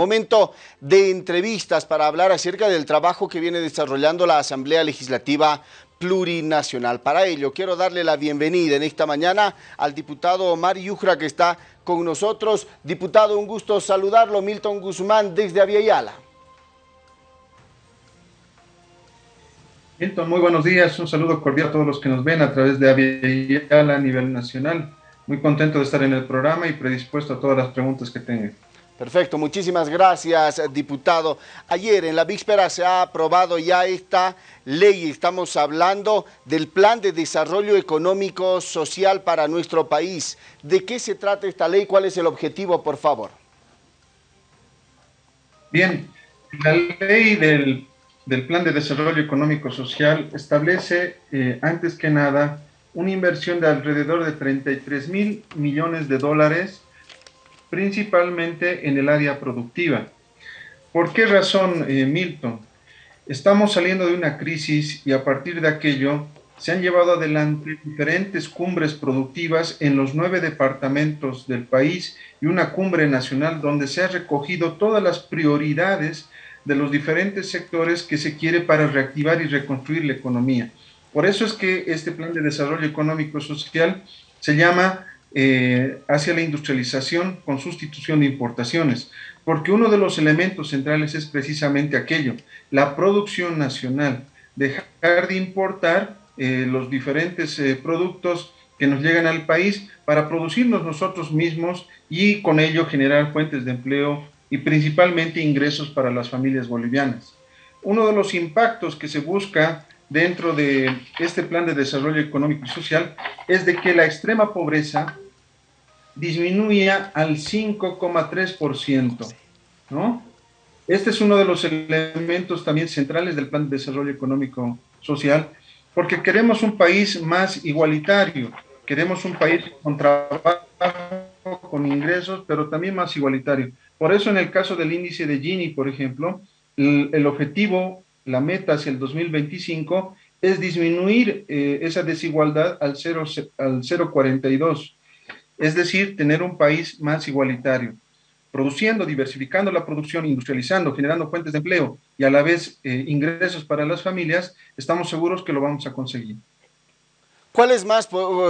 Momento de entrevistas para hablar acerca del trabajo que viene desarrollando la Asamblea Legislativa plurinacional. Para ello, quiero darle la bienvenida en esta mañana al diputado Omar Yujra que está con nosotros. Diputado, un gusto saludarlo. Milton Guzmán desde Aviala. Milton, muy buenos días. Un saludo cordial a todos los que nos ven a través de Aviala a nivel nacional. Muy contento de estar en el programa y predispuesto a todas las preguntas que tengan. Perfecto, muchísimas gracias, diputado. Ayer en la víspera se ha aprobado ya esta ley. Estamos hablando del Plan de Desarrollo Económico Social para nuestro país. ¿De qué se trata esta ley? ¿Cuál es el objetivo, por favor? Bien, la ley del, Plan de Desarrollo Económico Social establece, eh, antes que nada, una inversión de alrededor de 33 mil millones de dólares principalmente en el área productiva. ¿Por qué razón, eh, Milton? Estamos saliendo de una crisis y a partir de aquello se han llevado adelante diferentes cumbres productivas en los nueve departamentos del país y una cumbre nacional donde se ha recogido todas las prioridades de los diferentes sectores que se quiere para reactivar y reconstruir la economía. Por eso es que este plan de desarrollo económico social se llama eh, hacia la industrialización con sustitución de importaciones, porque uno de los elementos centrales es precisamente aquello, la producción nacional, dejar de importar eh, los diferentes eh, productos que nos llegan al país para producirnos nosotros mismos y con ello generar fuentes de empleo y principalmente ingresos para las familias bolivianas. Uno de los impactos que se busca dentro de este plan de desarrollo económico y social es de que la extrema pobreza disminuya al 5,3%, ¿no? Este es uno de los elementos también centrales del Plan de Desarrollo Económico Social, porque queremos un país más igualitario, queremos un país con trabajo, con ingresos, pero también más igualitario. Por eso en el caso del índice de Gini, por ejemplo, el, objetivo, la meta hacia el 2025 es disminuir eh, esa desigualdad al 0,42 es decir, tener un país más igualitario, produciendo, diversificando la producción, industrializando, generando fuentes de empleo y a la vez eh, ingresos para las familias, estamos seguros que lo vamos a conseguir. ¿Cuáles más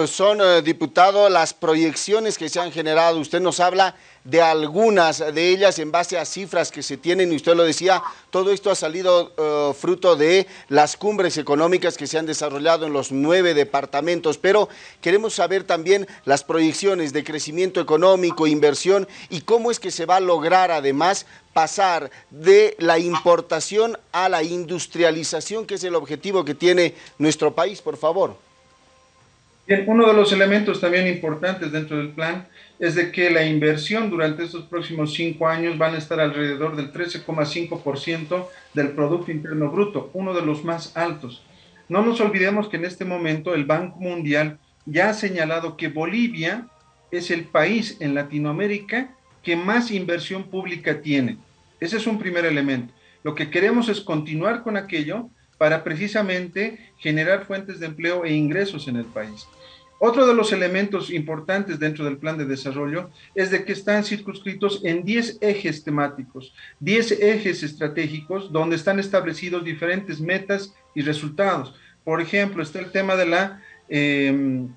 son, eh, diputado, las proyecciones que se han generado? Usted nos habla de algunas de ellas en base a cifras que se tienen y usted lo decía, todo esto ha salido eh, fruto de las cumbres económicas que se han desarrollado en los nueve departamentos, pero queremos saber también las proyecciones de crecimiento económico, inversión y cómo es que se va a lograr además pasar de la importación a la industrialización, que es el objetivo que tiene nuestro país, por favor uno de los elementos también importantes dentro del plan es de que la inversión durante estos próximos cinco años van a estar alrededor del 13,5% del Producto Interno Bruto, uno de los más altos. No nos olvidemos que en este momento el Banco Mundial ya ha señalado que Bolivia es el país en Latinoamérica que más inversión pública tiene. Ese es un primer elemento. Lo que queremos es continuar con aquello para precisamente generar fuentes de empleo e ingresos en el país. Otro de los elementos importantes dentro del plan de desarrollo es de que están circunscritos en 10 ejes temáticos, 10 ejes estratégicos donde están establecidos diferentes metas y resultados. Por ejemplo, está el tema de la em,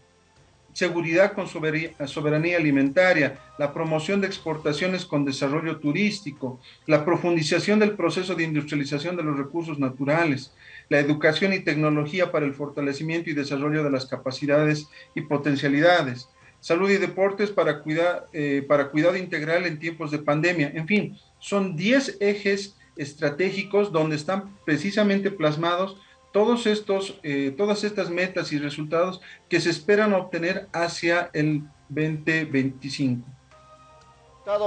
seguridad con soberanía alimentaria, la promoción de exportaciones con desarrollo turístico, la profundización del proceso de industrialización de los recursos naturales, la educación y tecnología para el fortalecimiento y desarrollo de las capacidades y potencialidades, salud y deportes para, cuidar, eh, para cuidado integral en tiempos de pandemia. En fin, son 10 ejes estratégicos donde están precisamente plasmados todos estos, eh, todas estas metas y resultados que se esperan obtener hacia el 2025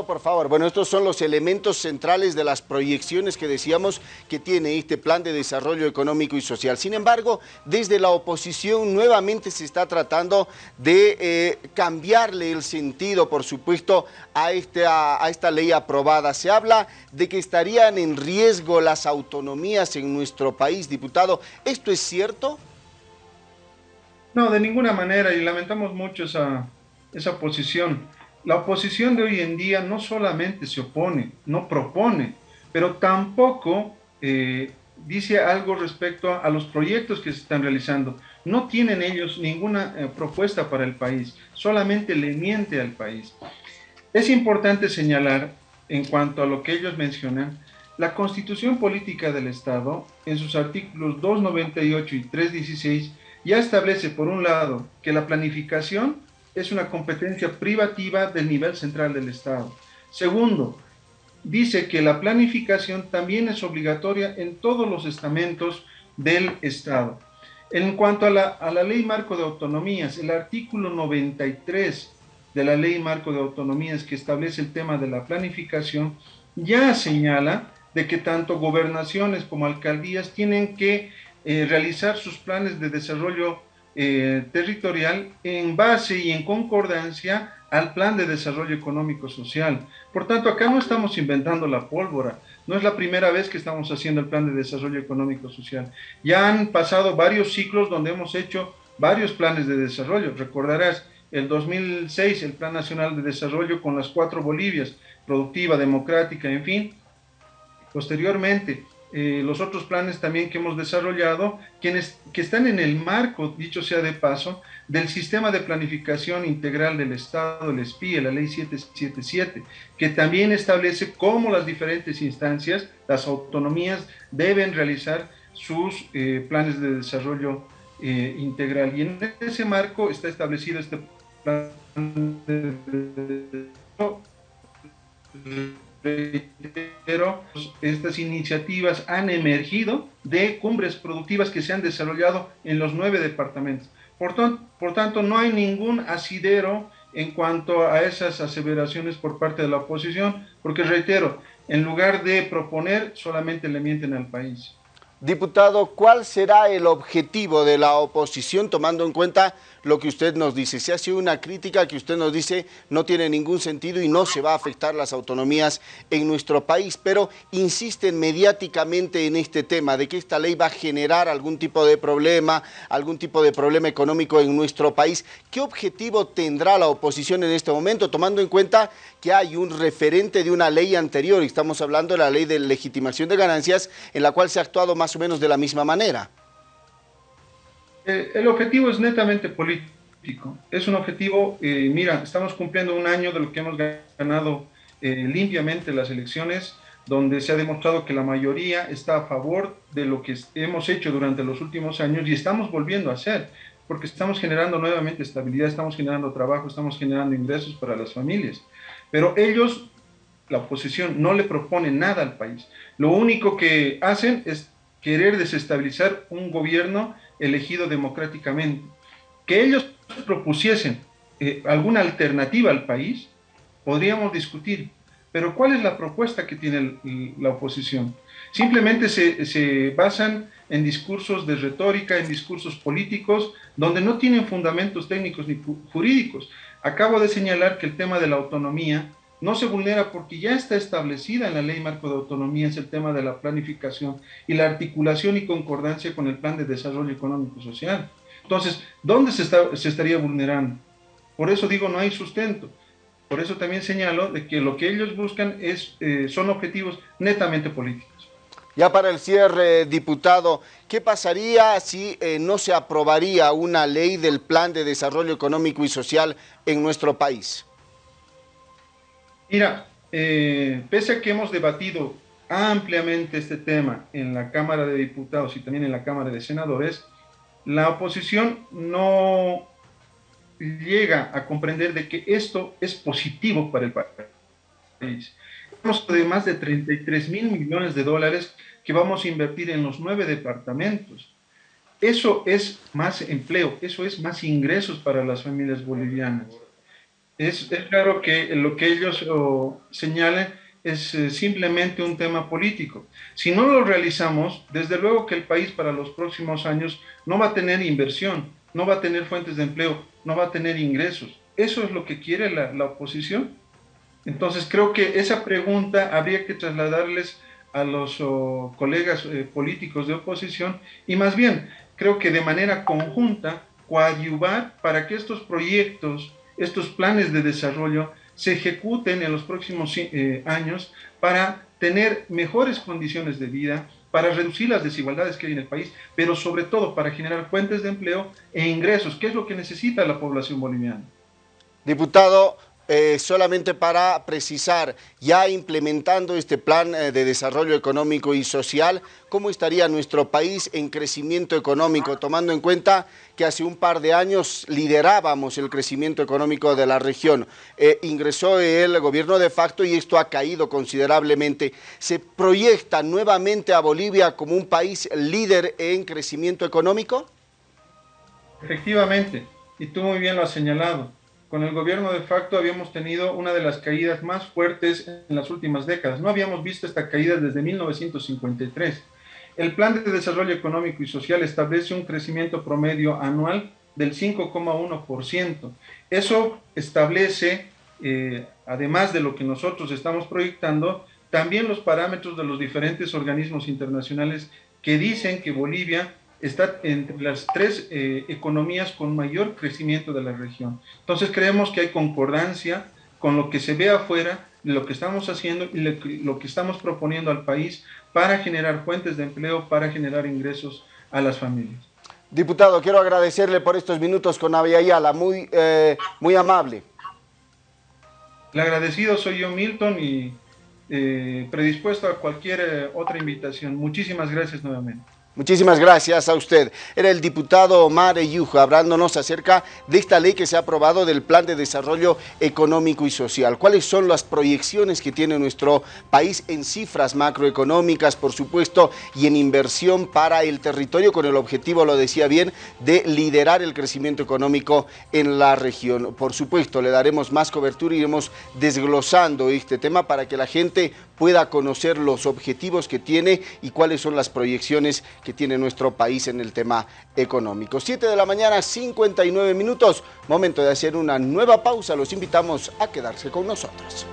por favor. Bueno, estos son los elementos centrales de las proyecciones que decíamos que tiene este plan de desarrollo económico y social. Sin embargo, desde la oposición nuevamente se está tratando de eh, cambiarle el sentido, por supuesto, a, este, a, esta ley aprobada. Se habla de que estarían en riesgo las autonomías en nuestro país, diputado. ¿Esto es cierto? No, de ninguna manera, y lamentamos mucho esa, esa posición la oposición de hoy en día no solamente se opone, no propone, pero tampoco eh, dice algo respecto a, los proyectos que se están realizando. No tienen ellos ninguna eh, propuesta para el país, solamente le miente al país. Es importante señalar, en cuanto a lo que ellos mencionan, la Constitución Política del Estado, en sus artículos 298 y 316, ya establece, por un lado, que la planificación es una competencia privativa del nivel central del Estado. Segundo, dice que la planificación también es obligatoria en todos los estamentos del Estado. En cuanto a la, a la ley marco de autonomías, el artículo 93 de la ley marco de autonomías que establece el tema de la planificación ya señala de que tanto gobernaciones como alcaldías tienen que eh, realizar sus planes de desarrollo eh, territorial en base y en concordancia al plan de desarrollo económico social. Por tanto, acá no estamos inventando la pólvora, no es la primera vez que estamos haciendo el plan de desarrollo económico social. Ya han pasado varios ciclos donde hemos hecho varios planes de desarrollo. Recordarás, el 2006, el Plan Nacional de Desarrollo con las cuatro Bolivias, productiva, democrática, en fin. Posteriormente, eh, los otros planes también que hemos desarrollado, quienes, que están en el marco, dicho sea de paso, del Sistema de Planificación Integral del Estado, el SPI, la Ley 777, que también establece cómo las diferentes instancias, las autonomías, deben realizar sus eh, planes de desarrollo eh, integral. Y en ese marco está establecido este plan de pero estas iniciativas han emergido de cumbres productivas que se han desarrollado en los nueve departamentos. Por, por tanto, no hay ningún asidero en cuanto a esas aseveraciones por parte de la oposición, porque reitero, en lugar de proponer, solamente le mienten al país. Diputado, ¿cuál será el objetivo de la oposición tomando en cuenta lo que usted nos dice? Si ha sido una crítica que usted nos dice no tiene ningún sentido y no se va a afectar las autonomías en nuestro país, pero insisten mediáticamente en este tema de que esta ley va a generar algún tipo de problema, algún tipo de problema económico en nuestro país. ¿Qué objetivo tendrá la oposición en este momento, tomando en cuenta que hay un referente de una ley anterior, estamos hablando de la ley de legitimación de ganancias, en la cual se ha actuado más o menos de la misma manera. Eh, el objetivo es netamente político. Es un objetivo, eh, mira, estamos cumpliendo un año de lo que hemos ganado eh, limpiamente las elecciones, donde se ha demostrado que la mayoría está a favor de lo que hemos hecho durante los últimos años y estamos volviendo a hacer, porque estamos generando nuevamente estabilidad, estamos generando trabajo, estamos generando ingresos para las familias. Pero ellos, la oposición, no le propone nada al país. Lo único que hacen es querer desestabilizar un gobierno elegido democráticamente. Que ellos propusiesen eh, alguna alternativa al país, podríamos discutir. Pero ¿cuál es la propuesta que tiene la oposición? Simplemente se, se, basan en discursos de retórica, en discursos políticos, donde no tienen fundamentos técnicos ni jurídicos. Acabo de señalar que el tema de la autonomía no se vulnera porque ya está establecida en la ley marco de autonomía, es el tema de la planificación y la articulación y concordancia con el plan de desarrollo económico social. Entonces, ¿dónde se, se estaría vulnerando? Por eso digo, no hay sustento. Por eso también señalo de que lo que ellos buscan es, eh, son objetivos netamente políticos. Ya para el cierre, diputado, ¿qué pasaría si eh, no se aprobaría una ley del Plan de Desarrollo Económico y Social en nuestro país? Mira, eh, pese a que hemos debatido ampliamente este tema en la Cámara de Diputados y también en la Cámara de Senadores, la oposición no llega a comprender de que esto es positivo para el país. Hablamos de más de 33 mil millones de dólares que vamos a invertir en los nueve departamentos. Eso es más empleo, eso es más ingresos para las familias bolivianas. Es, claro que lo que ellos señalen es eh, simplemente un tema político. Si no lo realizamos, desde luego que el país para los próximos años no va a tener inversión, no va a tener fuentes de empleo, no va a tener ingresos. ¿Eso es lo que quiere la, oposición? Entonces creo que esa pregunta habría que trasladarles a los colegas eh, políticos de oposición y más bien creo que de manera conjunta coadyuvar para que estos proyectos estos planes de desarrollo se ejecuten en los próximos eh, años para tener mejores condiciones de vida, para reducir las desigualdades que hay en el país, pero sobre todo para generar fuentes de empleo e ingresos, que es lo que necesita la población boliviana. Diputado, eh, solamente para precisar, ya implementando este plan eh, de desarrollo económico y social, ¿cómo estaría nuestro país en crecimiento económico, tomando en cuenta que hace un par de años liderábamos el crecimiento económico de la región? Eh, ingresó el gobierno de facto y esto ha caído considerablemente. ¿Se proyecta nuevamente a Bolivia como un país líder en crecimiento económico? Efectivamente, y tú muy bien lo has señalado con el gobierno de facto habíamos tenido una de las caídas más fuertes en las últimas décadas. No habíamos visto esta caída desde 1953. El Plan de Desarrollo Económico y Social establece un crecimiento promedio anual del 5,1%. Eso establece, eh, además de lo que nosotros estamos proyectando, también los parámetros de los diferentes organismos internacionales que dicen que Bolivia está entre las tres eh, economías con mayor crecimiento de la región. Entonces creemos que hay concordancia con lo que se ve afuera, lo que estamos haciendo y lo que, estamos proponiendo al país para generar fuentes de empleo, para generar ingresos a las familias. Diputado, quiero agradecerle por estos minutos con Avia Ayala, muy, eh, muy amable. El agradecido soy yo, Milton, y eh, predispuesto a cualquier otra invitación. Muchísimas gracias nuevamente. Muchísimas gracias a usted. Era el diputado Omar Eyujo hablándonos acerca de esta ley que se ha aprobado del Plan de Desarrollo Económico y Social. ¿Cuáles son las proyecciones que tiene nuestro país en cifras macroeconómicas, por supuesto, y en inversión para el territorio con el objetivo, lo decía bien, de liderar el crecimiento económico en la región? Por supuesto, le daremos más cobertura y iremos desglosando este tema para que la gente pueda conocer los objetivos que tiene y cuáles son las proyecciones que tiene nuestro país en el tema económico. 7 de la mañana, 59 minutos, momento de hacer una nueva pausa, los invitamos a quedarse con nosotros.